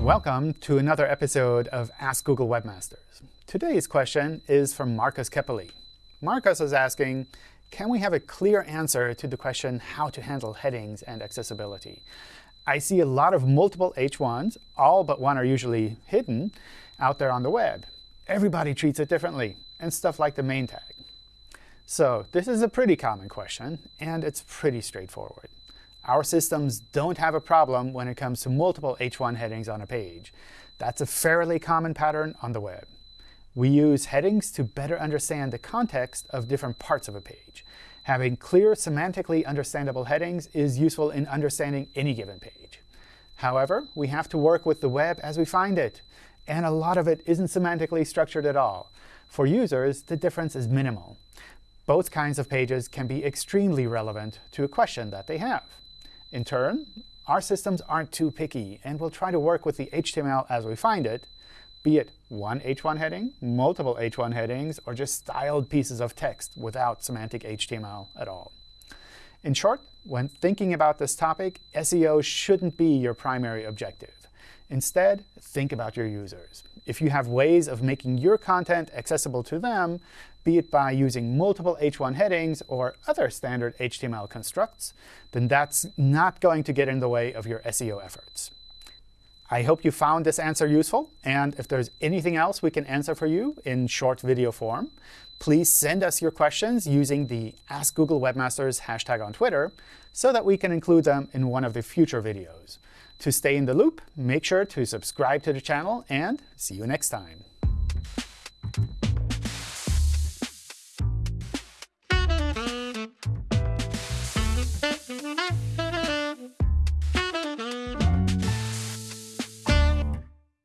Welcome to another episode of Ask Google Webmasters. Today's question is from Marcus Keppeli. Marcus is asking, can we have a clear answer to the question how to handle headings and accessibility? I see a lot of multiple H1s, all but one are usually hidden, out there on the web. Everybody treats it differently, and stuff like the main tag. So this is a pretty common question, and it's pretty straightforward. Our systems don't have a problem when it comes to multiple H1 headings on a page. That's a fairly common pattern on the web. We use headings to better understand the context of different parts of a page. Having clear, semantically understandable headings is useful in understanding any given page. However, we have to work with the web as we find it. And a lot of it isn't semantically structured at all. For users, the difference is minimal. Both kinds of pages can be extremely relevant to a question that they have. In turn, our systems aren't too picky and will try to work with the HTML as we find it, be it one H1 heading, multiple H1 headings, or just styled pieces of text without semantic HTML at all. In short, when thinking about this topic, SEO shouldn't be your primary objective. Instead, think about your users. If you have ways of making your content accessible to them, be it by using multiple H1 headings or other standard HTML constructs, then that's not going to get in the way of your SEO efforts. I hope you found this answer useful. And if there's anything else we can answer for you in short video form, please send us your questions using the Ask Google Webmasters hashtag on Twitter so that we can include them in one of the future videos. To stay in the loop, make sure to subscribe to the channel, and see you next time.